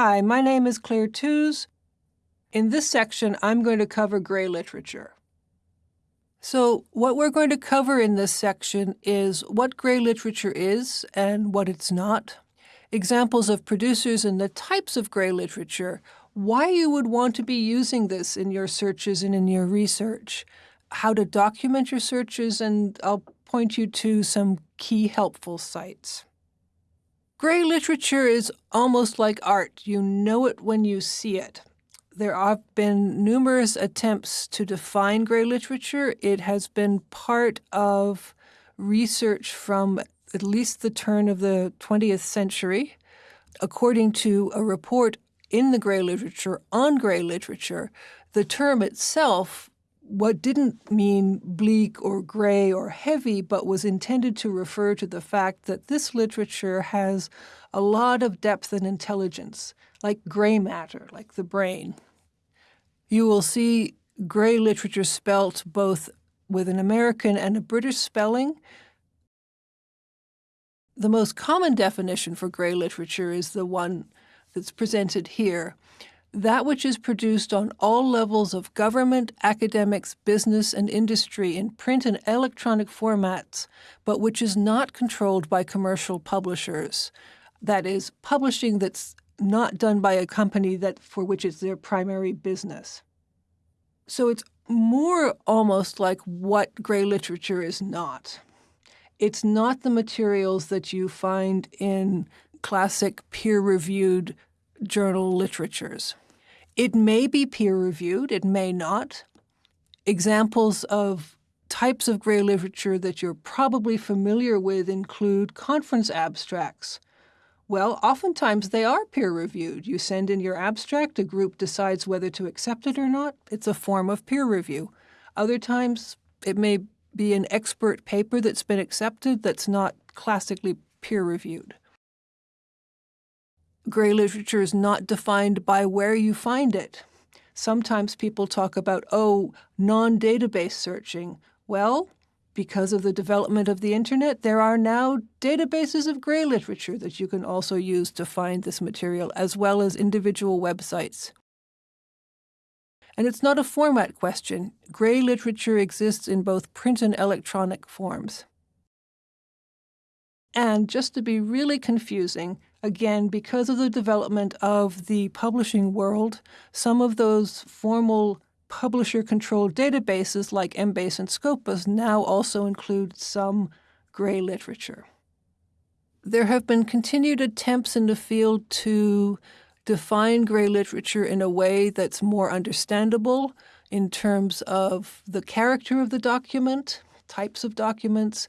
Hi, my name is Claire Tews. In this section, I'm going to cover gray literature. So, what we're going to cover in this section is what gray literature is and what it's not, examples of producers and the types of gray literature, why you would want to be using this in your searches and in your research, how to document your searches, and I'll point you to some key helpful sites. Gray literature is almost like art. You know it when you see it. There have been numerous attempts to define gray literature. It has been part of research from at least the turn of the 20th century. According to a report in the gray literature on gray literature, the term itself what didn't mean bleak or gray or heavy, but was intended to refer to the fact that this literature has a lot of depth and intelligence, like gray matter, like the brain. You will see gray literature spelt both with an American and a British spelling. The most common definition for gray literature is the one that's presented here that which is produced on all levels of government, academics, business, and industry in print and electronic formats, but which is not controlled by commercial publishers. That is, publishing that's not done by a company that for which it's their primary business. So it's more almost like what gray literature is not. It's not the materials that you find in classic peer-reviewed journal literatures. It may be peer-reviewed, it may not. Examples of types of gray literature that you're probably familiar with include conference abstracts. Well, oftentimes they are peer-reviewed. You send in your abstract, a group decides whether to accept it or not. It's a form of peer review. Other times it may be an expert paper that's been accepted that's not classically peer-reviewed gray literature is not defined by where you find it. Sometimes people talk about, oh, non-database searching. Well, because of the development of the internet, there are now databases of gray literature that you can also use to find this material, as well as individual websites. And it's not a format question. Gray literature exists in both print and electronic forms. And just to be really confusing, again, because of the development of the publishing world, some of those formal publisher-controlled databases like Embase and Scopus now also include some gray literature. There have been continued attempts in the field to define gray literature in a way that's more understandable in terms of the character of the document, types of documents,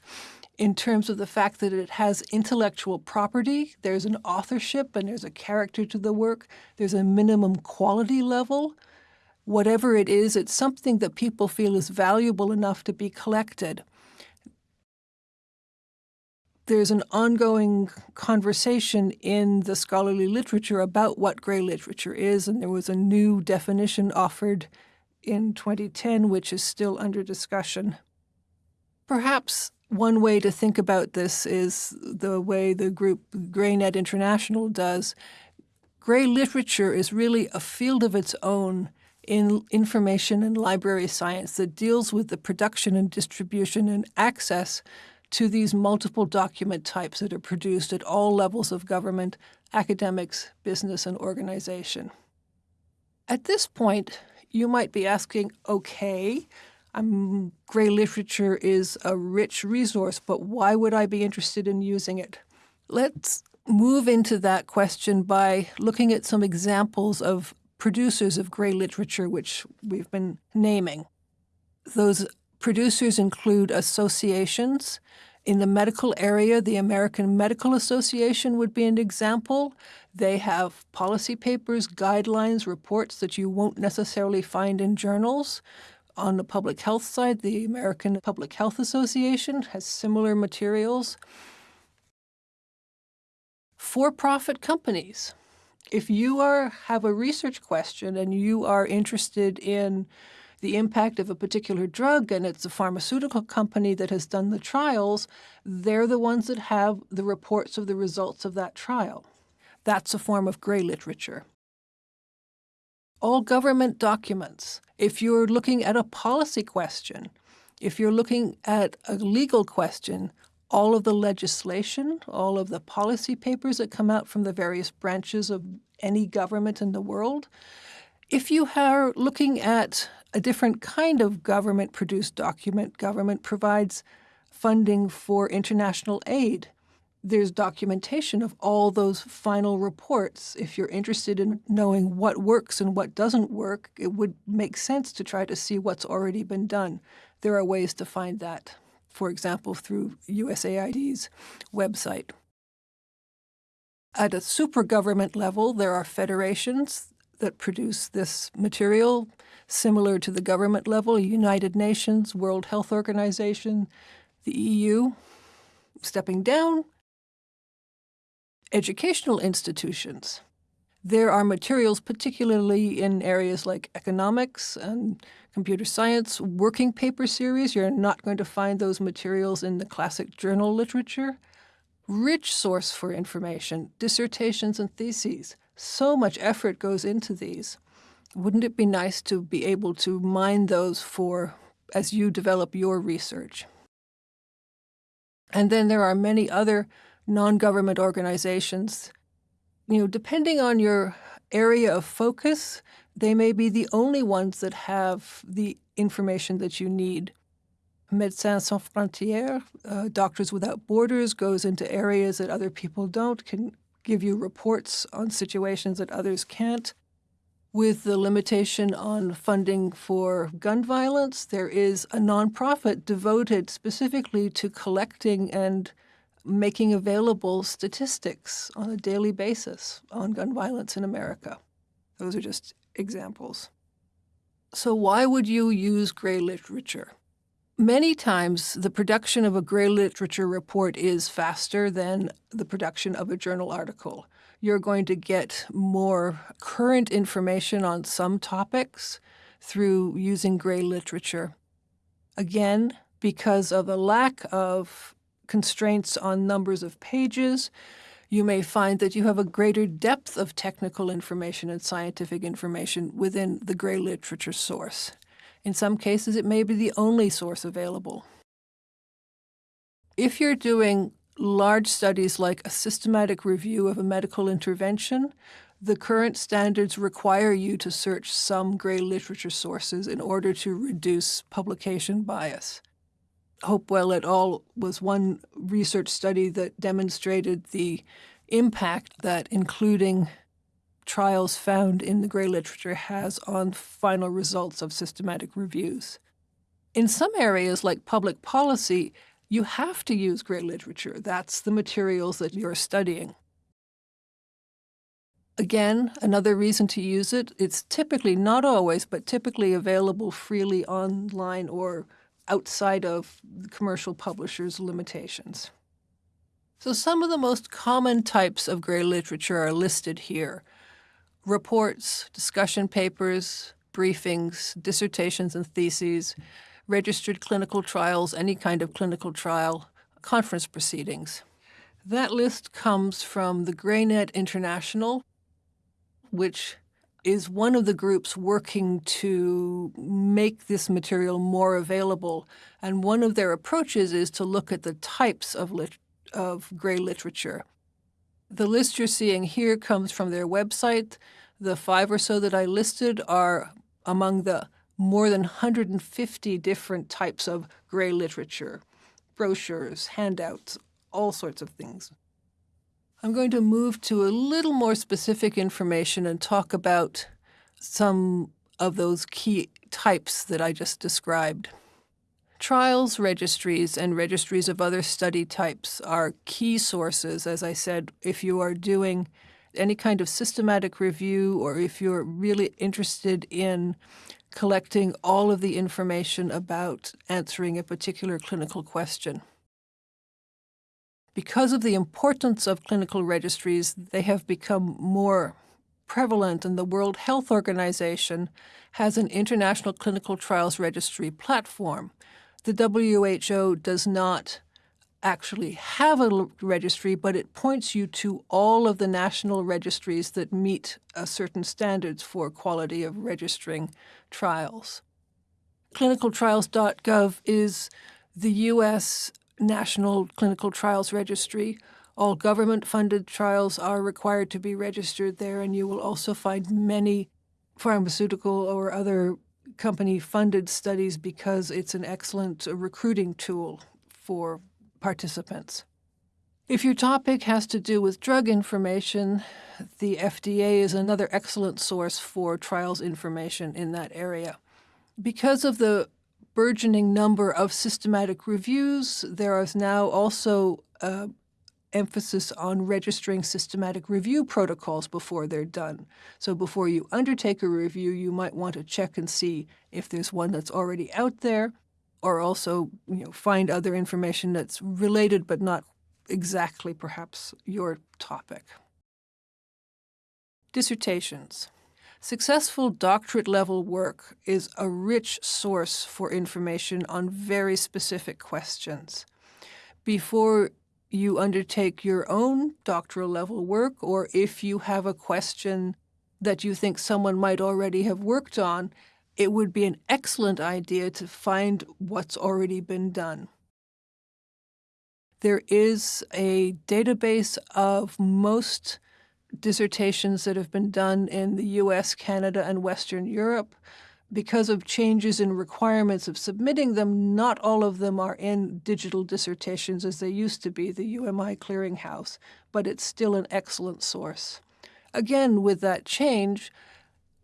in terms of the fact that it has intellectual property. There's an authorship and there's a character to the work. There's a minimum quality level. Whatever it is, it's something that people feel is valuable enough to be collected. There's an ongoing conversation in the scholarly literature about what gray literature is, and there was a new definition offered in 2010, which is still under discussion. Perhaps one way to think about this is the way the group GreyNet International does. Gray literature is really a field of its own in information and library science that deals with the production and distribution and access to these multiple document types that are produced at all levels of government, academics, business, and organization. At this point, you might be asking, okay, um, gray literature is a rich resource, but why would I be interested in using it? Let's move into that question by looking at some examples of producers of gray literature, which we've been naming. Those producers include associations. In the medical area, the American Medical Association would be an example. They have policy papers, guidelines, reports that you won't necessarily find in journals. On the public health side, the American Public Health Association has similar materials. For-profit companies. If you are have a research question and you are interested in the impact of a particular drug and it's a pharmaceutical company that has done the trials, they're the ones that have the reports of the results of that trial. That's a form of gray literature. All government documents, if you're looking at a policy question, if you're looking at a legal question, all of the legislation, all of the policy papers that come out from the various branches of any government in the world, if you are looking at a different kind of government produced document, government provides funding for international aid. There's documentation of all those final reports. If you're interested in knowing what works and what doesn't work, it would make sense to try to see what's already been done. There are ways to find that, for example, through USAID's website. At a super government level, there are federations that produce this material, similar to the government level, United Nations, World Health Organization, the EU. Stepping down, educational institutions. There are materials, particularly in areas like economics and computer science, working paper series. You're not going to find those materials in the classic journal literature. Rich source for information, dissertations and theses. So much effort goes into these. Wouldn't it be nice to be able to mine those for as you develop your research? And then there are many other non-government organizations. You know, depending on your area of focus, they may be the only ones that have the information that you need. Médecins Sans Frontières, uh, Doctors Without Borders, goes into areas that other people don't, can give you reports on situations that others can't. With the limitation on funding for gun violence, there is a nonprofit devoted specifically to collecting and making available statistics on a daily basis on gun violence in America. Those are just examples. So why would you use gray literature? Many times, the production of a gray literature report is faster than the production of a journal article. You're going to get more current information on some topics through using gray literature. Again, because of a lack of constraints on numbers of pages, you may find that you have a greater depth of technical information and scientific information within the gray literature source. In some cases, it may be the only source available. If you're doing large studies like a systematic review of a medical intervention, the current standards require you to search some gray literature sources in order to reduce publication bias. Hopewell et al. was one research study that demonstrated the impact that including trials found in the gray literature has on final results of systematic reviews. In some areas, like public policy, you have to use gray literature. That's the materials that you're studying. Again, another reason to use it, it's typically, not always, but typically available freely online or outside of commercial publishers' limitations. So some of the most common types of gray literature are listed here reports, discussion papers, briefings, dissertations and theses, registered clinical trials, any kind of clinical trial, conference proceedings. That list comes from the GreyNet International, which is one of the groups working to make this material more available. And one of their approaches is to look at the types of, lit of gray literature. The list you're seeing here comes from their website. The five or so that I listed are among the more than 150 different types of gray literature, brochures, handouts, all sorts of things. I'm going to move to a little more specific information and talk about some of those key types that I just described. Trials registries and registries of other study types are key sources, as I said, if you are doing any kind of systematic review or if you're really interested in collecting all of the information about answering a particular clinical question. Because of the importance of clinical registries, they have become more prevalent and the World Health Organization has an international clinical trials registry platform the WHO does not actually have a registry, but it points you to all of the national registries that meet uh, certain standards for quality of registering trials. Clinicaltrials.gov is the U.S. National Clinical Trials Registry. All government-funded trials are required to be registered there, and you will also find many pharmaceutical or other company-funded studies because it's an excellent uh, recruiting tool for participants. If your topic has to do with drug information, the FDA is another excellent source for trials information in that area. Because of the burgeoning number of systematic reviews, there is now also uh, emphasis on registering systematic review protocols before they're done. So before you undertake a review, you might want to check and see if there's one that's already out there or also you know, find other information that's related but not exactly perhaps your topic. Dissertations. Successful doctorate level work is a rich source for information on very specific questions. Before you undertake your own doctoral level work, or if you have a question that you think someone might already have worked on, it would be an excellent idea to find what's already been done. There is a database of most dissertations that have been done in the US, Canada, and Western Europe. Because of changes in requirements of submitting them, not all of them are in digital dissertations as they used to be, the UMI clearinghouse, but it's still an excellent source. Again, with that change,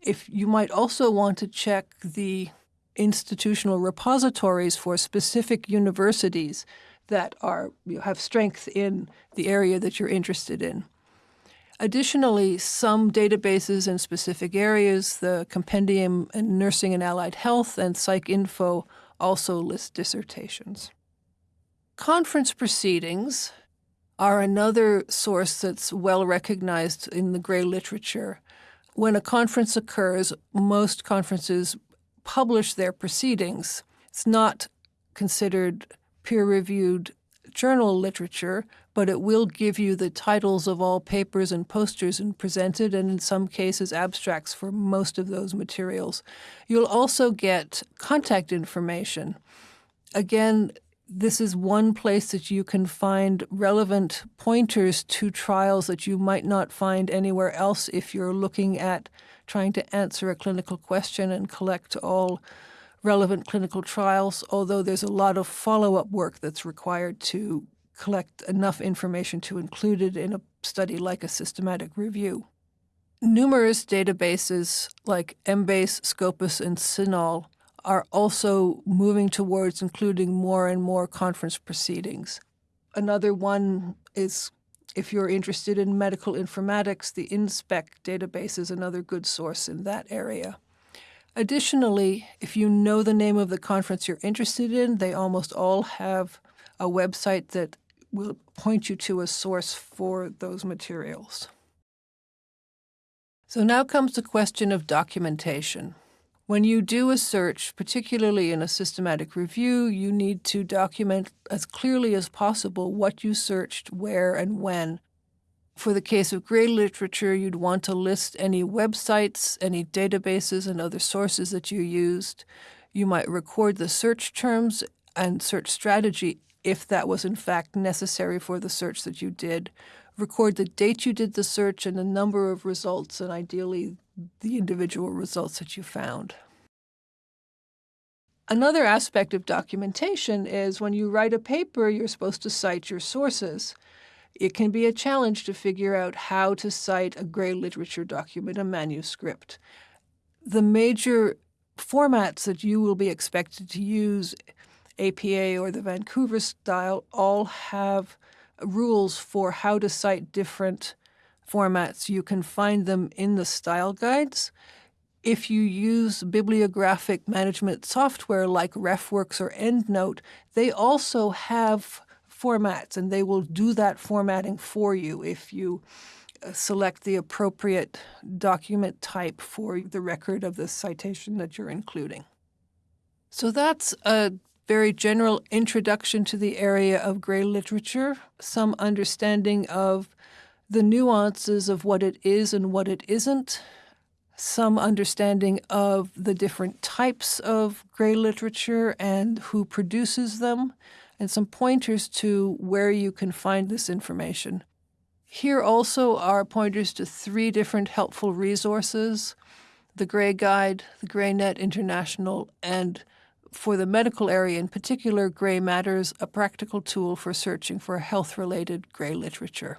if you might also want to check the institutional repositories for specific universities that are you have strength in the area that you're interested in. Additionally, some databases in specific areas, the Compendium in Nursing and Allied Health and PsycInfo also list dissertations. Conference proceedings are another source that's well recognized in the gray literature. When a conference occurs, most conferences publish their proceedings. It's not considered peer-reviewed journal literature, but it will give you the titles of all papers and posters and presented, and in some cases abstracts for most of those materials. You'll also get contact information. Again, this is one place that you can find relevant pointers to trials that you might not find anywhere else if you're looking at trying to answer a clinical question and collect all relevant clinical trials, although there's a lot of follow-up work that's required to collect enough information to include it in a study like a systematic review. Numerous databases like Embase, Scopus, and CINAHL are also moving towards including more and more conference proceedings. Another one is if you're interested in medical informatics, the InSpec database is another good source in that area. Additionally, if you know the name of the conference you're interested in, they almost all have a website that will point you to a source for those materials. So now comes the question of documentation. When you do a search, particularly in a systematic review, you need to document as clearly as possible what you searched, where, and when. For the case of gray literature, you'd want to list any websites, any databases, and other sources that you used. You might record the search terms and search strategy if that was in fact necessary for the search that you did. Record the date you did the search and the number of results, and ideally the individual results that you found. Another aspect of documentation is when you write a paper, you're supposed to cite your sources. It can be a challenge to figure out how to cite a gray literature document, a manuscript. The major formats that you will be expected to use APA or the Vancouver style all have rules for how to cite different formats. You can find them in the style guides. If you use bibliographic management software like RefWorks or EndNote, they also have formats and they will do that formatting for you if you uh, select the appropriate document type for the record of the citation that you're including. So that's a very general introduction to the area of gray literature, some understanding of the nuances of what it is and what it isn't, some understanding of the different types of gray literature and who produces them, and some pointers to where you can find this information. Here also are pointers to three different helpful resources the Gray Guide, the GreyNet International, and for the medical area in particular, Gray Matters, a practical tool for searching for health related gray literature.